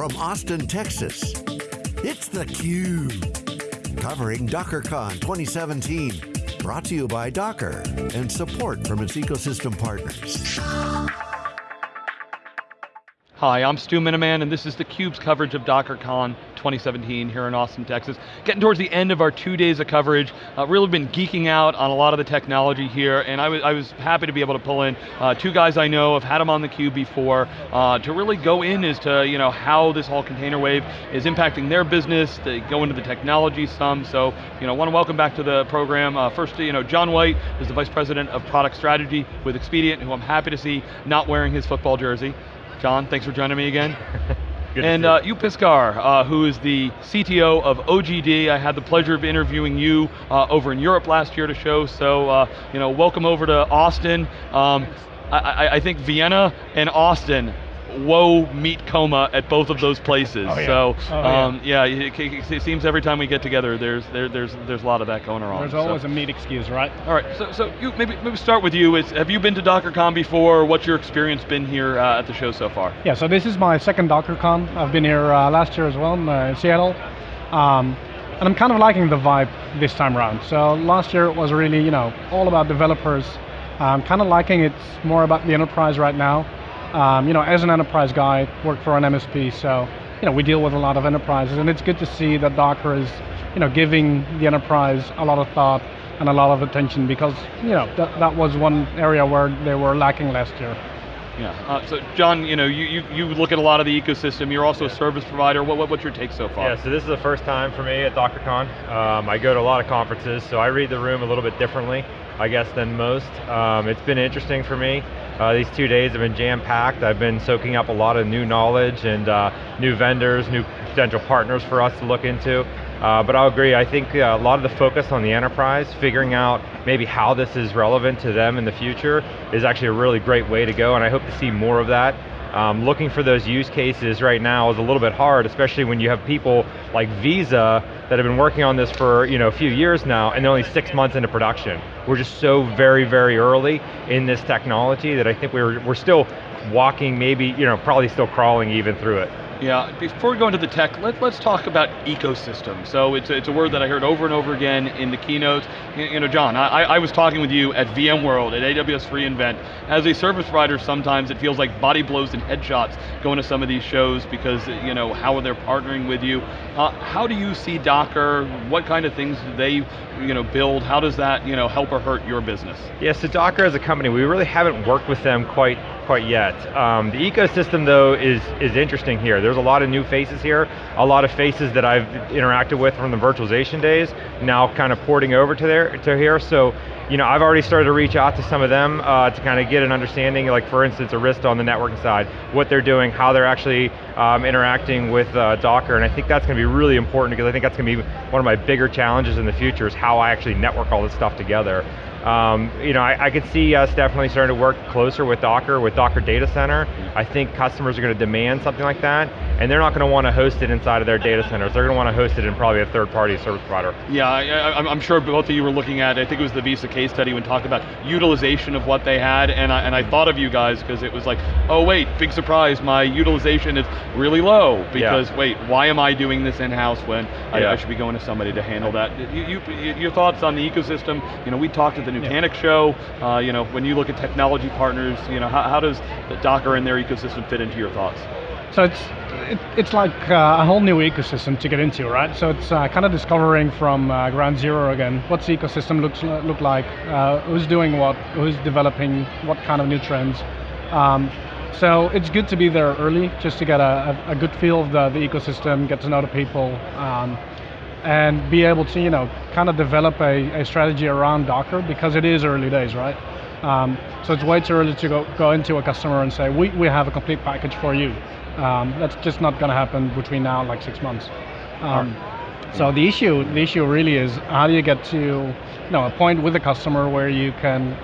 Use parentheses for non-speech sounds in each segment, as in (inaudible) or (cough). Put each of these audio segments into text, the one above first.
from Austin, Texas, it's theCUBE. Covering DockerCon 2017. Brought to you by Docker and support from its ecosystem partners. Hi, I'm Stu Miniman, and this is theCUBE's coverage of DockerCon 2017 here in Austin, Texas. Getting towards the end of our two days of coverage, uh, really been geeking out on a lot of the technology here, and I was, I was happy to be able to pull in uh, two guys I know, have had them on theCUBE before, uh, to really go in as to you know, how this whole container wave is impacting their business, they go into the technology some, so you know, want to welcome back to the program. Uh, first, you know, John White is the Vice President of Product Strategy with Expedient, who I'm happy to see not wearing his football jersey. John, thanks for joining me again. (laughs) and uh, Joep Piscaer, uh, who is the CTO of OGD. I had the pleasure of interviewing you uh, over in Europe last year to show, so uh, you know, welcome over to Austin. Um, I, I, think Vienna and Austin woe meet coma at both of those places. Oh, yeah. So oh, um, yeah, yeah it, it, seems every time we get together, there's there, there's there's a lot of that going around. There's always so. a meet excuse, right? All right. So so you maybe maybe start with you. Is, have you been to DockerCon before? What's your experience been here uh, at the show so far? Yeah. So this is my second DockerCon. I've been here uh, last year as well in, uh, in Seattle. Um, and I'm kind of liking the vibe this time around. So last year it was really, you know, all about developers. I'm kind of liking it's more about the enterprise right now. Um, you know, as an enterprise guy, work for an MSP, so you know, we deal with a lot of enterprises, and it's good to see that Docker is, you know, giving the enterprise a lot of thought and a lot of attention because, you know, that, that was one area where they were lacking last year. Yeah, uh, so John, you know, you, you, you look at a lot of the ecosystem, you're also yeah. a service provider, what, what, what's your take so far? Yeah, so this is the first time for me at DockerCon. Um, I go to a lot of conferences, so I read the room a little bit differently, I guess, than most. Um, it's been interesting for me. Uh, these two days have been jam-packed. I've been soaking up a lot of new knowledge and uh, new vendors, new potential partners for us to look into. Uh, but I'll agree, I think uh, a lot of the focus on the enterprise, figuring out maybe how this is relevant to them in the future is actually a really great way to go and I hope to see more of that. Um, looking for those use cases right now is a little bit hard, especially when you have people like Visa that have been working on this for you know, a few years now and they're only six months into production. We're just so very, very early in this technology that I think we're, we're still walking, maybe, you know, probably still crawling even through it. Yeah, before we go into the tech, let, us talk about ecosystem. So it's a, it's a word that I heard over and over again in the keynotes. You know, John, I, I was talking with you at VMworld, at AWS reInvent. As a service provider, sometimes it feels like body blows and headshots going to some of these shows because, you know, how are they partnering with you? Uh, how do you see Docker? What kind of things do they, you know, build? How does that, you know, help or hurt your business? Yeah, so Docker as a company, we really haven't worked with them quite quite yet. Um, the ecosystem though is, is interesting here. There's a lot of new faces here, a lot of faces that I've interacted with from the virtualization days, now kind of porting over to, there, to here, so you know, I've already started to reach out to some of them uh, to kind of get an understanding, like for instance, Arista on the networking side, what they're doing, how they're actually um, interacting with uh, Docker, and I think that's going to be really important because I think that's going to be one of my bigger challenges in the future is how I actually network all this stuff together. Um, you know, I, I, could see us definitely starting to work closer with Docker, with Docker Data Center. I think customers are going to demand something like that, and they're not going to want to host it inside of their data centers. They're going to want to host it in probably a third-party service provider. Yeah, I, am sure both of you were looking at, I think it was the Visa case study when talked about utilization of what they had, and I, and I thought of you guys because it was like, oh wait, big surprise, my utilization is really low, because yeah. wait, why am I doing this in-house when yeah. I, I, should be going to somebody to handle that? You, you, your thoughts on the ecosystem, you know, we talked at the Nutanix yeah. show, uh, you know, when you look at technology partners, you know, how, how does the Docker and their ecosystem fit into your thoughts? So it's it, it's like uh, a whole new ecosystem to get into, right? So it's uh, kind of discovering from uh, ground zero again. What's the ecosystem looks look like? Uh, who's doing what? Who's developing what kind of new trends? Um, so it's good to be there early, just to get a, a, a good feel of the, the ecosystem, get to know the people, um, and be able to, you know, kind of develop a, a strategy around Docker because it is early days, right? Um, so it's way too early to go, go into a customer and say, we, we have a complete package for you. Um, that's just not going to happen between now and like six months. Um, so the issue, the issue really is how do you get to you know, a point with a customer where you can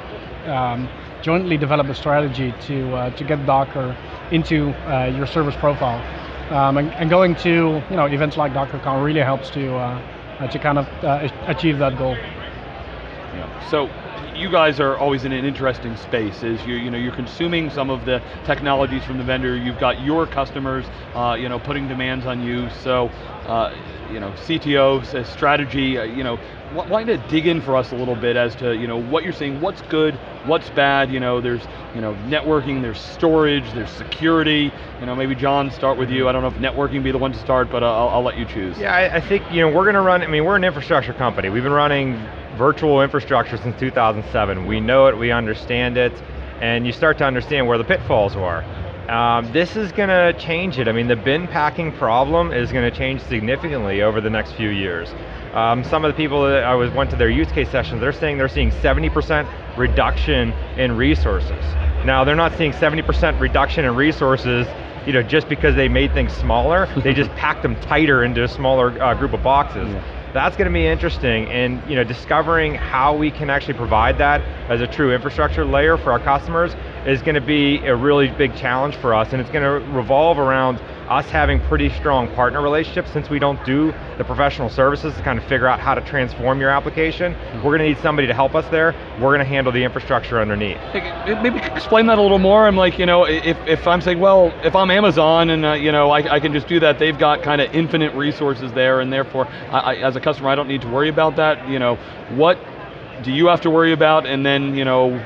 um, jointly develop a strategy to, uh, to get Docker into uh, your service profile. Um, and, and, going to you know, events like DockerCon really helps to, uh, to kind of uh, achieve that goal. Yeah. So you guys are always in an interesting space is you, you know, you're consuming some of the technologies from the vendor, you've got your customers uh, you know, putting demands on you, so uh, you know, CTOs, strategy, uh, you know, why not dig in for us a little bit as to you know, what you're seeing, what's good, what's bad, you know, there's you know, networking, there's storage, there's security, you know, maybe John, start with you, I don't know if networking be the one to start, but uh, I'll, I'll, let you choose. Yeah, I, I think, you know, we're going to run, I mean, we're an infrastructure company, we've been running virtual infrastructure since 2007. We know it, we understand it, and you start to understand where the pitfalls are. Um, this is going to change it. I mean, the bin packing problem is going to change significantly over the next few years. Um, some of the people that I was went to their use case sessions, they're saying they're seeing 70% reduction in resources. Now, they're not seeing 70% reduction in resources you know, just because they made things smaller, they just (laughs) packed them tighter into a smaller uh, group of boxes. Yeah that's going to be interesting and you know, discovering how we can actually provide that as a true infrastructure layer for our customers is going to be a really big challenge for us and it's going to revolve around us having pretty strong partner relationships since we don't do the professional services to kind of figure out how to transform your application. We're going to need somebody to help us there. We're going to handle the infrastructure underneath. Maybe explain that a little more. I'm like, you know, if, if I'm saying, well, if I'm Amazon and uh, you know, I, I, can just do that, they've got kind of infinite resources there and therefore, I, I, as a customer, I don't need to worry about that. You know, what do you have to worry about and then, you know,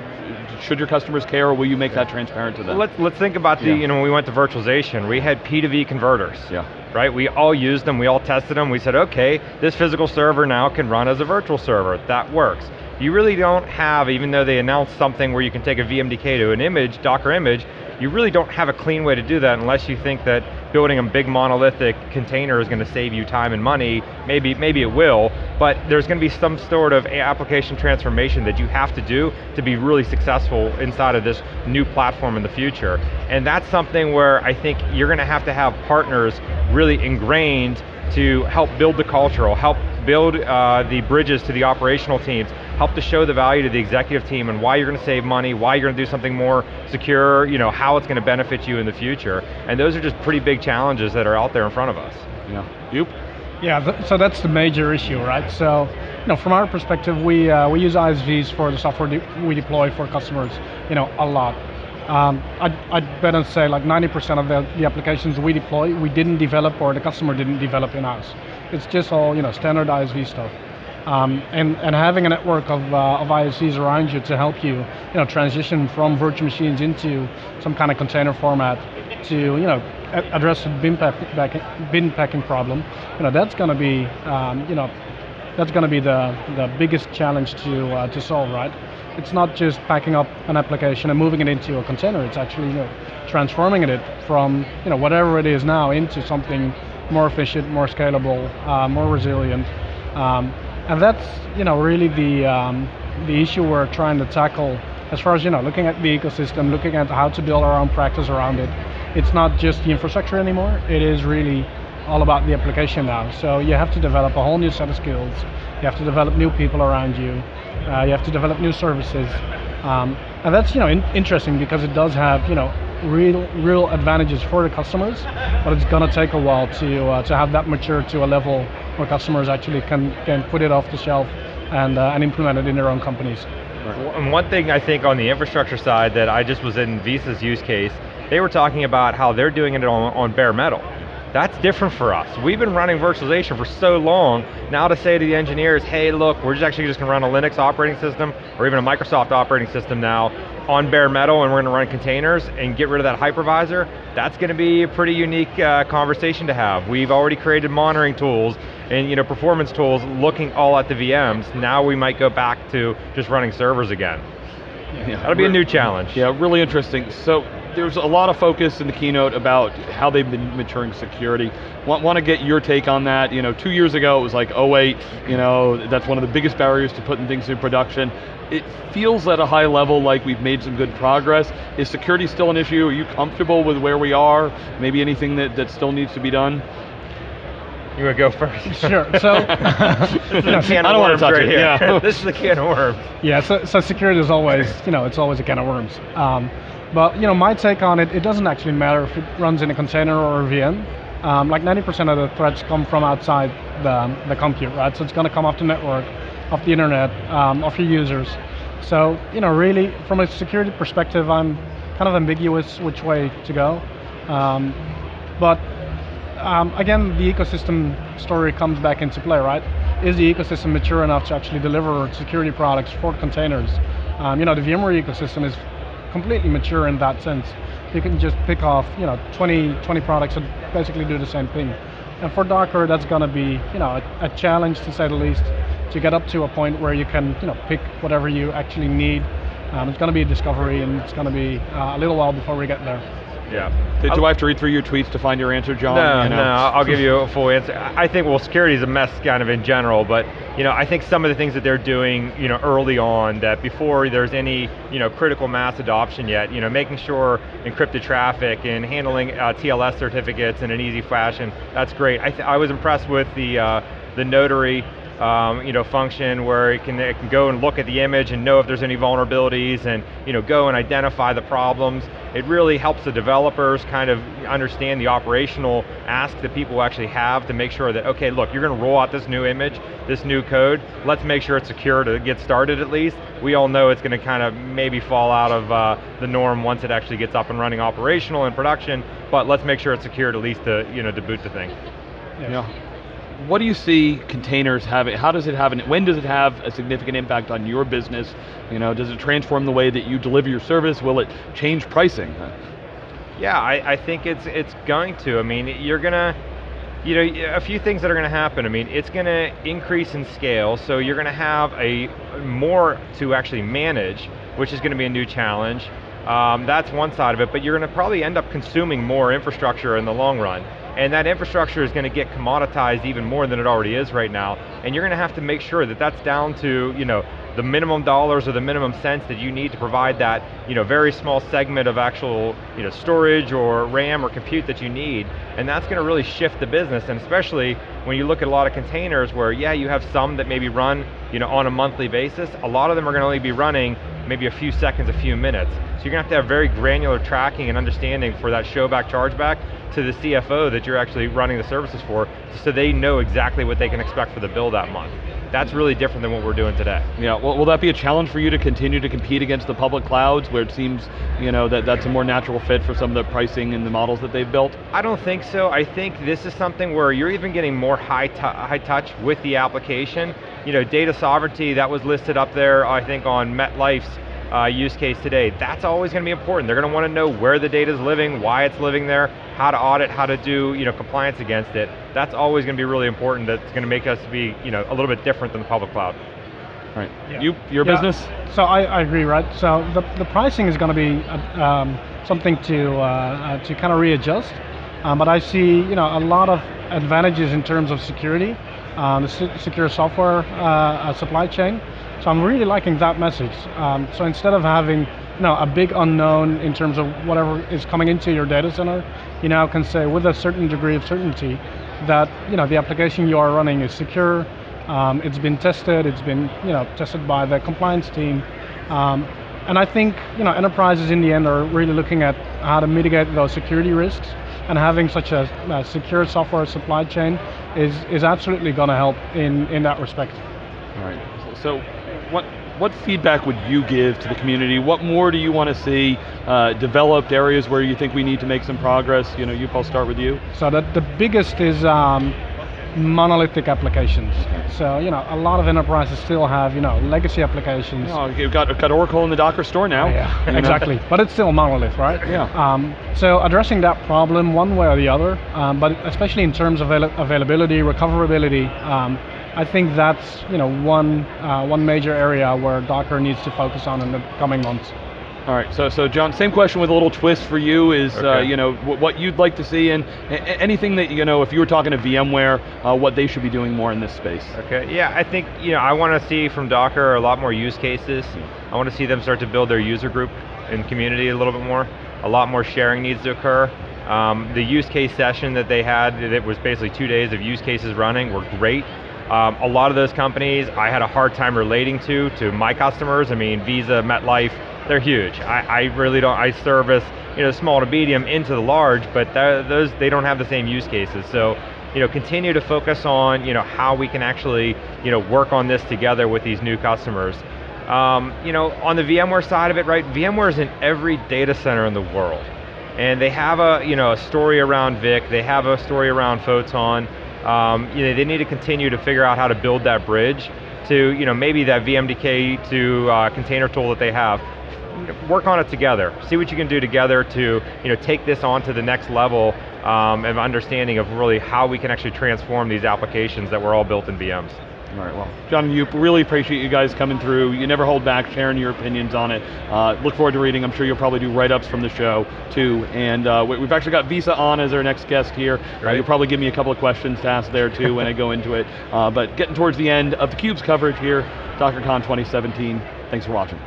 should your customers care or will you make that transparent to them? Let's, let's think about the, yeah. you know, when we went to virtualization, we had P2V converters. Yeah. Right, we all used them, we all tested them, we said, okay, this physical server now can run as a virtual server, that works. You really don't have, even though they announced something where you can take a VMDK to an image, Docker image, you really don't have a clean way to do that unless you think that building a big monolithic container is going to save you time and money. Maybe, maybe it will, but there's going to be some sort of application transformation that you have to do to be really successful inside of this new platform in the future. And that's something where I think you're going to have to have partners really ingrained to help build the cultural, help build uh, the bridges to the operational teams, help to show the value to the executive team and why you're going to save money, why you're going to do something more secure, you know, how it's going to benefit you in the future. And those are just pretty big challenges that are out there in front of us. Yeah, you? Yeah, so that's the major issue, right? So, you know, from our perspective, we uh, we use ISVs for the software de we deploy for customers, you know, a lot. Um, I'd, I'd bet and say like 90% of the, the applications we deploy, we didn't develop or the customer didn't develop in-house. It's just all, you know, standard ISV stuff. Um, and, and having a network of, uh, of ISVs around you to help you, you know, transition from virtual machines into some kind of container format to, you know, address the bin, pack, bin packing problem, you know, that's going to be, um, you know, that's going to be the, the biggest challenge to, uh, to solve, right? It's not just packing up an application and moving it into a container, it's actually you know, transforming it from you know, whatever it is now into something more efficient, more scalable, uh, more resilient. Um, and that's you know really the um, the issue we're trying to tackle as far as you know looking at the ecosystem looking at how to build our own practice around it. It's not just the infrastructure anymore. It is really all about the application now. So you have to develop a whole new set of skills. You have to develop new people around you. Uh, you have to develop new services. Um, and that's you know in interesting because it does have you know real real advantages for the customers but it's going to take a while to uh, to have that mature to a level where customers actually can, can put it off the shelf and, uh, and implement it in their own companies. And one thing I think on the infrastructure side that I just was in Visa's use case, they were talking about how they're doing it on, on bare metal. That's different for us. We've been running virtualization for so long, now to say to the engineers, hey look, we're just actually just going to run a Linux operating system, or even a Microsoft operating system now, on bare metal, and we're going to run containers, and get rid of that hypervisor, that's going to be a pretty unique uh, conversation to have. We've already created monitoring tools, and you know, performance tools looking all at the VMs. Now we might go back to just running servers again. Yeah, That'll be a new challenge. Yeah, really interesting. So there's a lot of focus in the keynote about how they've been maturing security. Want, want to get your take on that? You know, two years ago it was like, oh wait, you know, that's one of the biggest barriers to putting things in production. It feels at a high level like we've made some good progress. Is security still an issue? Are you comfortable with where we are? Maybe anything that, that still needs to be done? You want to go first? (laughs) Sure. So, (laughs) (laughs) you know, I don't want to touch right it. Here. Yeah. this is a can of worms. Yeah. So, so security is always, you know, it's always a can of worms. Um, but you know, my take on it, it doesn't actually matter if it runs in a container or a VM. Um, like 90% of the threats come from outside the, the compute, right? So it's going to come off the network. off the internet, um, of your users. So, you know, really, from a security perspective, I'm kind of ambiguous which way to go. Um, but um, again, the ecosystem story comes back into play, right? Is the ecosystem mature enough to actually deliver security products for containers? Um, you know, the VMware ecosystem is completely mature in that sense. You can just pick off, you know, 20, 20 products that basically do the same thing. And for Docker, that's going to be, you know, a, a, challenge to say the least, to get up to a point where you can, you know, pick whatever you actually need. Um, it's going to be a discovery, and it's going to be uh, a little while before we get there. Yeah. Did, do I have to read through your tweets to find your answer, John? No, you know? no, I'll give you a full answer. I think, well, security is a mess kind of in general, but you know, I think some of the things that they're doing, you know, early on, that before there's any, you know, critical mass adoption yet, you know, making sure encrypted traffic and handling uh, TLS certificates in an easy fashion, that's great. I, I was impressed with the, uh, the notary um, you know, function where it can, it can go and look at the image and know if there's any vulnerabilities and you know, go and identify the problems. It really helps the developers kind of understand the operational ask that people actually have to make sure that, okay, look, you're going to roll out this new image, this new code, let's make sure it's secure to get started at least. We all know it's going to kind of maybe fall out of uh, the norm once it actually gets up and running operational in production, but let's make sure it's secured at least to, you know, to boot the thing. yeah. yeah what do you see containers having, how does it have, an, when does it have a significant impact on your business? You know, does it transform the way that you deliver your service? Will it change pricing? Yeah, I, I think it's it's going to. I mean, you're going to, you know, a few things that are going to happen. I mean, it's going to increase in scale, so you're going to have a more to actually manage, which is going to be a new challenge. Um, that's one side of it, but you're going to probably end up consuming more infrastructure in the long run. And that infrastructure is going to get commoditized even more than it already is right now. And you're going to have to make sure that that's down to, you know, the minimum dollars or the minimum cents that you need to provide that you know, very small segment of actual you know, storage or RAM or compute that you need. And that's going to really shift the business, and especially when you look at a lot of containers where, yeah, you have some that maybe run you know, on a monthly basis, a lot of them are going to only be running maybe a few seconds, a few minutes. So you're to have to have very granular tracking and understanding for that showback, chargeback to the CFO that you're actually running the services for, so they know exactly what they can expect for the bill that month. That's really different than what we're doing today. Yeah, well, will that be a challenge for you to continue to compete against the public clouds where it seems you know, that that's a more natural fit for some of the pricing and the models that they've built? I don't think so. I think this is something where you're even getting more high, high touch with the application. You know, data sovereignty, that was listed up there, I think on MetLife's uh, use case today. That's always going to be important. They're going to want to know where the data is living, why it's living there, how to audit, how to do you know, compliance against it. That's always going to be really important. That's going to make us be you know, a little bit different than the public cloud. Right. Yeah. You, your yeah. business? So I, I, agree, right? So the, the pricing is going to be uh, um, something to uh, uh, to kind of readjust, um, but I see you know a lot of advantages in terms of security, um, the secure software uh, supply chain. So I'm really liking that message. Um, so instead of having you know, a big unknown in terms of whatever is coming into your data center, you now can say with a certain degree of certainty that you know, the application you are running is secure, um, it's been tested, it's been you know, tested by the compliance team. Um, and I think you know, enterprises in the end are really looking at how to mitigate those security risks and having such a, a secure software supply chain is, is absolutely going to help in, in that respect. All right, so what feedback would you give to the community? What more do you want to see uh, developed areas where you think we need to make some progress? You know, you, I'll start with you. So the, the biggest is um, monolithic applications. So, you know, a lot of enterprises still have, you know, legacy applications. Oh, you've got, got Oracle in the Docker store now. Yeah, (laughs) exactly. but it's still monolith, right? Yeah. Um, so addressing that problem one way or the other, um, but especially in terms of availability, recoverability, um, I think that's you know one uh, one major area where Docker needs to focus on in the coming months. All right, so so John, same question with a little twist for you is uh, okay. uh, you know what you'd like to see and anything that you know if you were talking to VMware, uh, what they should be doing more in this space. Okay, yeah, I think you know I want to see from Docker a lot more use cases. I want to see them start to build their user group and community a little bit more. A lot more sharing needs to occur. Um, the use case session that they had, it was basically two days of use cases running, were great. Um, a lot of those companies I had a hard time relating to, to my customers. I mean, Visa, MetLife, they're huge. I, I really don't, I service you know, small to medium into the large, but those, they don't have the same use cases. So you know, continue to focus on you know, how we can actually you know, work on this together with these new customers. Um, you know, on the VMware side of it, right, VMware is in every data center in the world. And they have a, you know, a story around VIC, they have a story around Photon, um, you know, they need to continue to figure out how to build that bridge to, you know, maybe that VMDK to uh, container tool that they have. Work on it together. See what you can do together to, you know, take this on to the next level um, of understanding of really how we can actually transform these applications that were all built in VMs. All right, well, John Joep, really appreciate you guys coming through. You never hold back sharing your opinions on it. Uh, look forward to reading. I'm sure you'll probably do write-ups from the show, too. And uh, we've actually got Visa on as our next guest here. Uh, you'll probably give me a couple of questions to ask there, too, when I go into it. Uh, but getting towards the end of theCUBE's coverage here, DockerCon 2017. Thanks for watching.